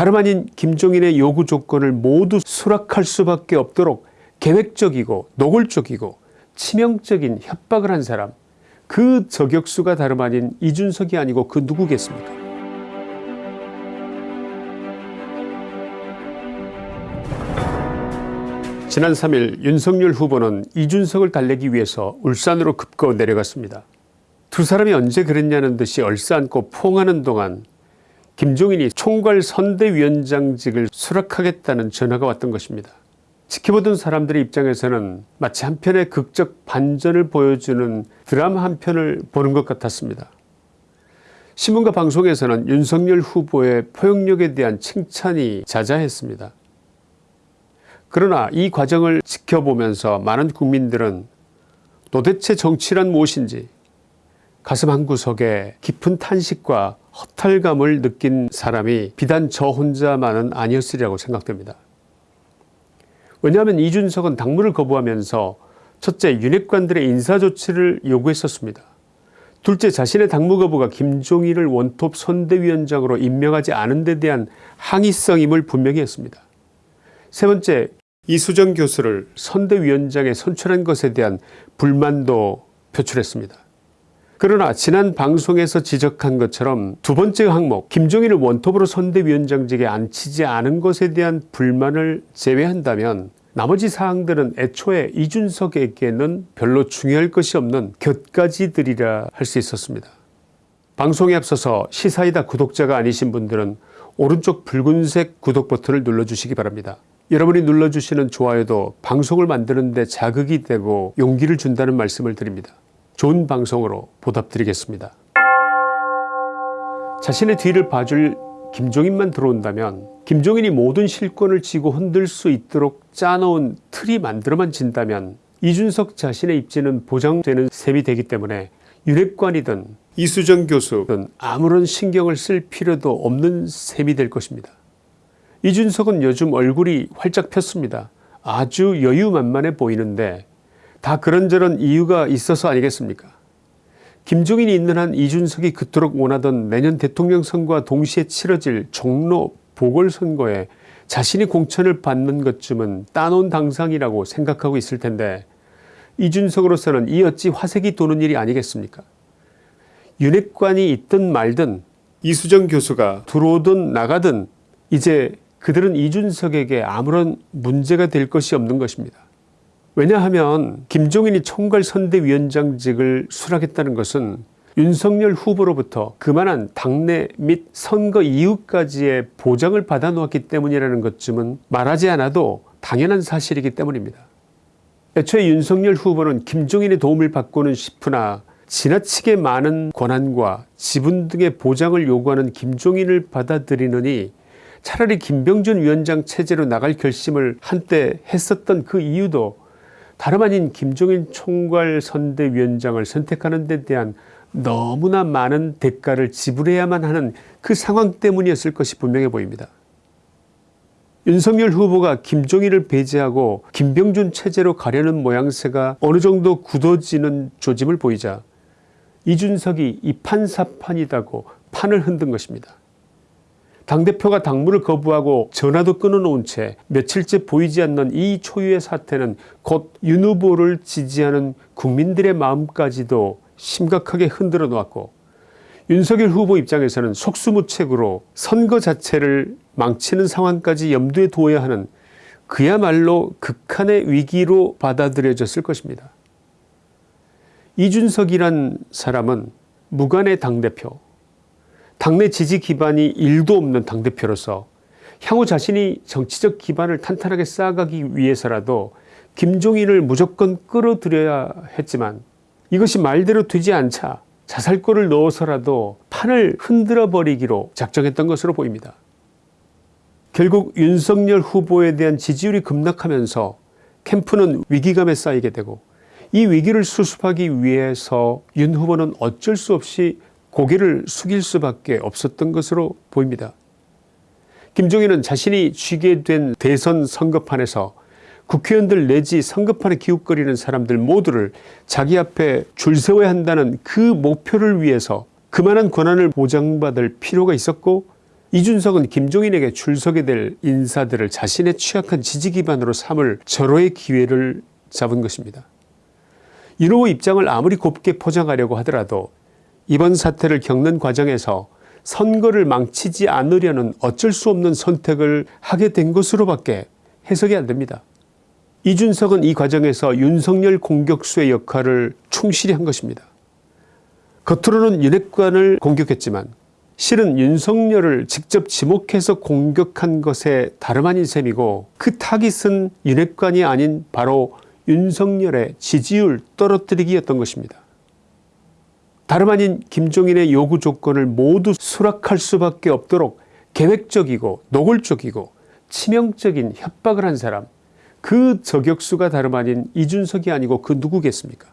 다름 아닌 김종인의 요구 조건을 모두 수락할 수밖에 없도록 계획적이고 노골적이고 치명적인 협박을 한 사람 그 저격수가 다름 아닌 이준석이 아니고 그 누구겠습니까 지난 3일 윤석열 후보는 이준석을 달래기 위해서 울산으로 급거 내려갔습니다. 두 사람이 언제 그랬냐는 듯이 얼싸안고 포옹하는 동안 김종인이 총괄 선대위원장직을 수락하겠다는 전화가 왔던 것입니다. 지켜보던 사람들의 입장에서는 마치 한편의 극적 반전을 보여주는 드라마 한 편을 보는 것 같았습니다. 신문과 방송에서는 윤석열 후보의 포용력에 대한 칭찬이 자자했습니다. 그러나 이 과정을 지켜보면서 많은 국민들은 도대체 정치란 무엇인지 가슴 한구석에 깊은 탄식과 허탈감을 느낀 사람이 비단 저 혼자만은 아니었으리라고 생각됩니다. 왜냐하면 이준석은 당무를 거부하면서 첫째 윤핵관들의 인사조치를 요구했었습니다. 둘째 자신의 당무 거부가 김종인을 원톱 선대위원장으로 임명하지 않은 데 대한 항의성임을 분명히 했습니다. 세 번째 이수정 교수를 선대위원장에 선출한 것에 대한 불만도 표출했습니다. 그러나 지난 방송에서 지적한 것처럼 두 번째 항목 김종인을 원톱으로 선대위원장직에 앉히지 않은 것에 대한 불만을 제외한다면 나머지 사항들은 애초에 이준석에게는 별로 중요할 것이 없는 곁가지들이라 할 수 있었습니다. 방송에 앞서서 시사이다 구독자가 아니신 분들은 오른쪽 붉은색 구독 버튼을 눌러주시기 바랍니다. 여러분이 눌러주시는 좋아요도 방송을 만드는 데 자극이 되고 용기를 준다는 말씀을 드립니다. 좋은 방송으로 보답드리겠습니다. 자신의 뒤를 봐줄 김종인만 들어온다면 김종인이 모든 실권을 쥐고 흔들 수 있도록 짜놓은 틀이 만들어만 진다면 이준석 자신의 입지는 보장되는 셈이 되기 때문에 윤핵관이든 이수정 교수든 아무런 신경을 쓸 필요도 없는 셈이 될 것입니다. 이준석은 요즘 얼굴이 활짝 폈습니다. 아주 여유만만해 보이는데 다 그런저런 이유가 있어서 아니겠습니까 김종인이 있는 한 이준석이 그토록 원하던 내년 대통령 선거와 동시에 치러질 종로 보궐선거에 자신이 공천을 받는 것쯤은 따놓은 당상이라고 생각하고 있을 텐데 이준석으로서는 이 어찌 화색이 도는 일이 아니겠습니까 윤핵관이 있든 말든 이수정 교수가 들어오든 나가든 이제 그들은 이준석에게 아무런 문제가 될 것이 없는 것입니다. 왜냐하면 김종인이 총괄선대위원장직을 수락했다는 것은 윤석열 후보로부터 그만한 당내 및 선거 이후까지의 보장을 받아 놓았기 때문이라는 것쯤은 말하지 않아도 당연한 사실이기 때문입니다. 애초에 윤석열 후보는 김종인의 도움을 받고는 싶으나 지나치게 많은 권한과 지분 등의 보장을 요구하는 김종인을 받아들이느니 차라리 김병준 위원장 체제로 나갈 결심을 한때 했었던 그 이유도 다름 아닌 김종인 총괄 선대위원장을 선택하는 데 대한 너무나 많은 대가를 지불해야만 하는 그 상황 때문이었을 것이 분명해 보입니다. 윤석열 후보가 김종인을 배제하고 김병준 체제로 가려는 모양새가 어느 정도 굳어지는 조짐을 보이자 이준석이 이판사판이다고 판을 흔든 것입니다. 당대표가 당무를 거부하고 전화도 끊어놓은 채 며칠째 보이지 않는 이 초유의 사태는 곧 윤 후보를 지지하는 국민들의 마음까지도 심각하게 흔들어 놓았고 윤석열 후보 입장에서는 속수무책으로 선거 자체를 망치는 상황까지 염두에 두어야 하는 그야말로 극한의 위기로 받아들여졌을 것입니다. 이준석이란 사람은 무관의 당대표 당내 지지 기반이 1도 없는 당대표로서 향후 자신이 정치적 기반을 탄탄하게 쌓아가기 위해서라도 김종인을 무조건 끌어들여야 했지만 이것이 말대로 되지 않자 자살골을 넣어서라도 판을 흔들어 버리기로 작정했던 것으로 보입니다. 결국 윤석열 후보에 대한 지지율이 급락하면서 캠프는 위기감에 쌓이게 되고 이 위기를 수습하기 위해서 윤 후보는 어쩔 수 없이 고개를 숙일 수밖에 없었던 것으로 보입니다. 김종인은 자신이 쥐게 된 대선 선거판에서 국회의원들 내지 선거판에 기웃거리는 사람들 모두를 자기 앞에 줄 세워야 한다는 그 목표를 위해서 그만한 권한을 보장받을 필요가 있었고 이준석은 김종인에게 출석이 될 인사들을 자신의 취약한 지지 기반으로 삼을 절호의 기회를 잡은 것입니다. 윤 후보 입장을 아무리 곱게 포장하려고 하더라도 이번 사태를 겪는 과정에서 선거를 망치지 않으려는 어쩔 수 없는 선택을 하게 된 것으로밖에 해석이 안됩니다. 이준석은 이 과정에서 윤석열 공격수의 역할을 충실히 한 것입니다. 겉으로는 윤핵관을 공격했지만 실은 윤석열을 직접 지목해서 공격한 것에 다름 아닌 셈이고 그 타깃은 윤핵관이 아닌 바로 윤석열의 지지율 떨어뜨리기였던 것입니다. 다름 아닌 김종인의 요구 조건을 모두 수락할 수밖에 없도록 계획적이고 노골적이고 치명적인 협박을 한 사람 그 저격수가 다름 아닌 이준석이 아니고 그 누구겠습니까?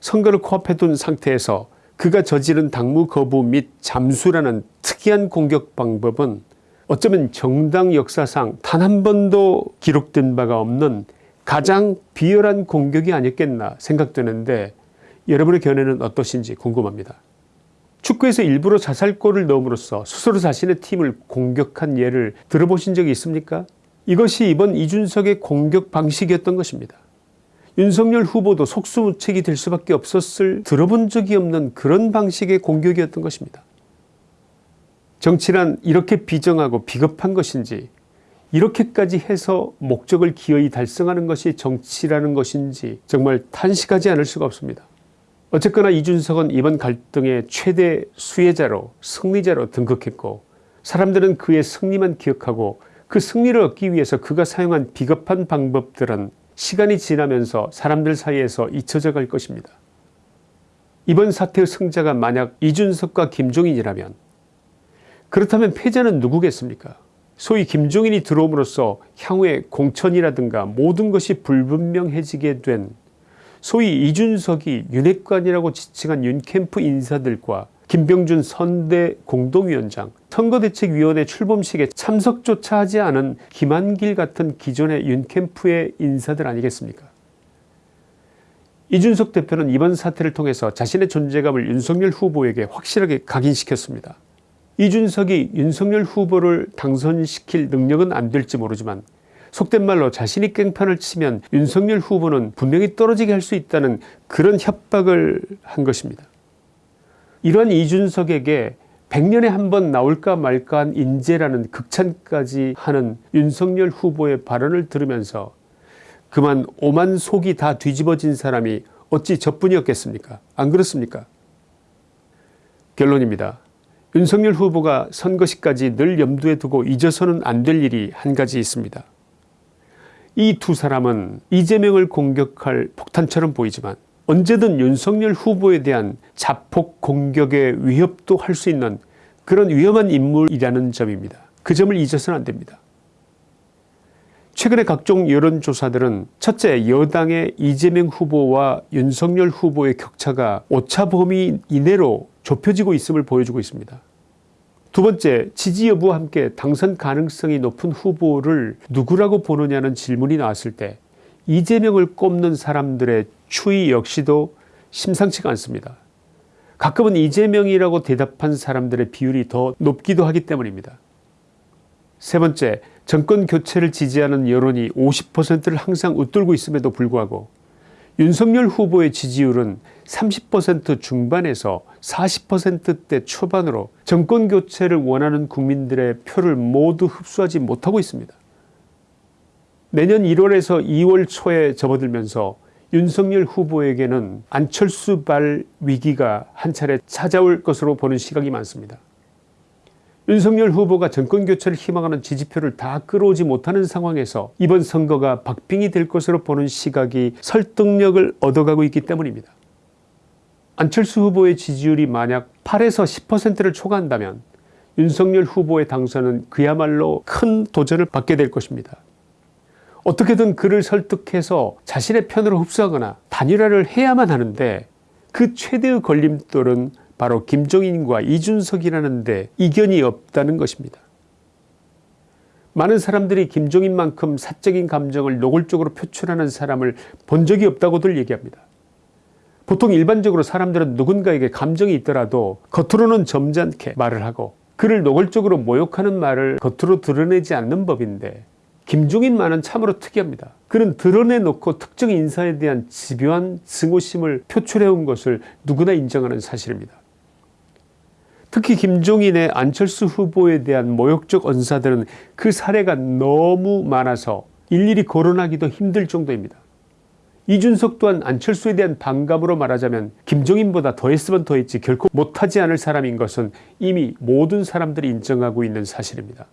선거를 코앞에 둔 상태에서 그가 저지른 당무 거부 및 잠수라는 특이한 공격 방법은 어쩌면 정당 역사상 단 한 번도 기록된 바가 없는 가장 비열한 공격이 아니었겠나 생각되는데 여러분의 견해는 어떠신지 궁금합니다. 축구에서 일부러 자살골을 넣음으로써 스스로 자신의 팀을 공격한 예를 들어보신 적이 있습니까 이것이 이번 이준석의 공격 방식이었던 것입니다. 윤석열 후보도 속수무책이 될 수밖에 없었을 들어본 적이 없는 그런 방식의 공격이었던 것입니다. 정치란 이렇게 비정하고 비겁한 것인지 이렇게까지 해서 목적을 기어이 달성하는 것이 정치라는 것인지 정말 탄식하지 않을 수가 없습니다. 어쨌거나 이준석은 이번 갈등의 최대 수혜자로 승리자로 등극했고 사람들은 그의 승리만 기억하고 그 승리를 얻기 위해서 그가 사용한 비겁한 방법들은 시간이 지나면서 사람들 사이에서 잊혀져 갈 것입니다. 이번 사태의 승자가 만약 이준석과 김종인이라면 그렇다면 패자는 누구겠습니까 소위 김종인이 들어옴으로써 향후에 공천이라든가 모든 것이 불분명해지게 된 소위 이준석이 윤핵관이라고 지칭한 윤캠프 인사들과 김병준 선대 공동위원장 선거대책위원회 출범식에 참석조차 하지 않은 김한길 같은 기존의 윤캠프의 인사들 아니겠습니까 이준석 대표는 이번 사태를 통해서 자신의 존재감을 윤석열 후보에게 확실하게 각인시켰습니다. 이준석이 윤석열 후보를 당선시킬 능력은 안 될지 모르지만 속된 말로 자신이 깽판을 치면 윤석열 후보는 분명히 떨어지게 할 수 있다는 그런 협박을 한 것입니다. 이러한 이준석에게 100년에 한 번 나올까 말까한 인재라는 극찬까지 하는 윤석열 후보의 발언을 들으면서 그만 오만 속이 다 뒤집어진 사람이 어찌 저뿐이었겠습니까 안 그렇습니까 결론입니다. 윤석열 후보가 선거 시까지 늘 염두에 두고 잊어서는 안 될 일이 한 가지 있습니다. 이 두 사람은 이재명을 공격할 폭탄처럼 보이지만 언제든 윤석열 후보에 대한 자폭 공격의 위협도 할 수 있는 그런 위험한 인물이라는 점입니다. 그 점을 잊어서는 안됩니다. 최근에 각종 여론조사들은 첫째 여당의 이재명 후보와 윤석열 후보의 격차가 오차 범위 이내로 좁혀지고 있음을 보여주고 있습니다. 두 번째 지지 여부와 함께 당선 가능성이 높은 후보를 누구라고 보느냐는 질문이 나왔을 때 이재명을 꼽는 사람들의 추이 역시도 심상치가 않습니다. 가끔은 이재명이라고 대답한 사람들의 비율이 더 높기도 하기 때문입니다. 세 번째 정권 교체를 지지하는 여론이 50%를 항상 웃돌고 있음에도 불구하고 윤석열 후보의 지지율은 30% 중반에서 40%대 초반으로 정권 교체를 원하는 국민들의 표를 모두 흡수하지 못하고 있습니다. 내년 1월에서 2월 초에 접어들면서 윤석열 후보에게는 안철수 발 위기가 한 차례 찾아올 것으로 보는 시각이 많습니다. 윤석열 후보가 정권교체를 희망하는 지지표를 다 끌어오지 못하는 상황에서 이번 선거가 박빙이 될 것으로 보는 시각이 설득력을 얻어가고 있기 때문입니다. 안철수 후보의 지지율이 만약 8에서 10%를 초과한다면 윤석열 후보의 당선은 그야말로 큰 도전을 받게 될 것입니다. 어떻게든 그를 설득해서 자신의 편으로 흡수하거나 단일화를 해야만 하는데 그 최대의 걸림돌은 바로 김종인과 이준석이라는 데 이견이 없다는 것입니다. 많은 사람들이 김종인만큼 사적인 감정을 노골적으로 표출하는 사람을 본 적이 없다고들 얘기합니다. 보통 일반적으로 사람들은 누군가에게 감정이 있더라도 겉으로는 점잖게 말을 하고 그를 노골적으로 모욕하는 말을 겉으로 드러내지 않는 법인데 김종인만은 참으로 특이합니다. 그는 드러내놓고 특정 인사에 대한 집요한 증오심을 표출해온 것을 누구나 인정하는 사실입니다. 특히 김종인의 안철수 후보에 대한 모욕적 언사들은 그 사례가 너무 많아서 일일이 거론하기도 힘들 정도입니다. 이준석 또한 안철수에 대한 반감으로 말하자면 김종인보다 더했으면 더했지 결코 못하지 않을 사람인 것은 이미 모든 사람들이 인정하고 있는 사실입니다.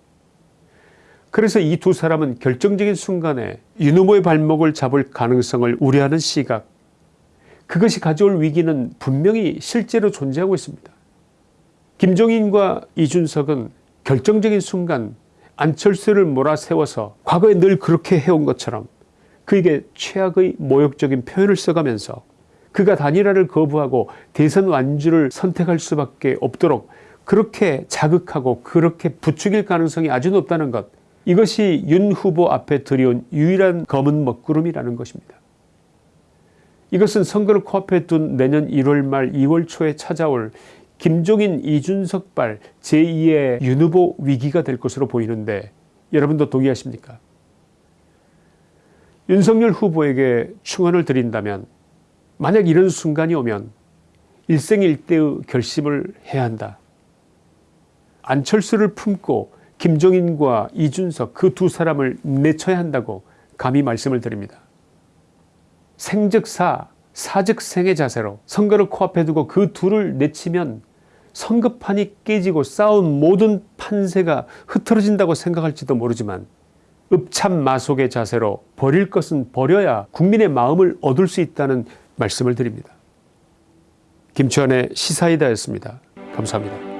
그래서 이 두 사람은 결정적인 순간에 윤 후보의 발목을 잡을 가능성을 우려하는 시각 그것이 가져올 위기는 분명히 실제로 존재하고 있습니다. 김종인과 이준석은 결정적인 순간 안철수를 몰아세워서 과거에 늘 그렇게 해온 것처럼 그에게 최악의 모욕적인 표현을 써가면서 그가 단일화를 거부하고 대선 완주를 선택할 수밖에 없도록 그렇게 자극하고 그렇게 부추길 가능성이 아주 높다는 것 이것이 윤 후보 앞에 들여온 유일한 검은 먹구름이라는 것입니다. 이것은 선거를 코앞에 둔 내년 1월 말 2월 초에 찾아올 김종인 이준석발 제2의 윤 후보 위기가 될 것으로 보이는데 여러분도 동의하십니까? 윤석열 후보에게 충언을 드린다면 만약 이런 순간이 오면 일생일대의 결심을 해야 한다. 안철수를 품고 김종인과 이준석 그 두 사람을 내쳐야 한다고 감히 말씀을 드립니다. 생즉사 사즉생의 자세로 선거를 코앞에 두고 그 둘을 내치면 선거판이 깨지고 싸운 모든 판세가 흐트러진다고 생각할지도 모르지만 읍참 마속의 자세로 버릴 것은 버려야 국민의 마음을 얻을 수 있다는 말씀을 드립니다. 김치환의 시사이다였습니다. 감사합니다.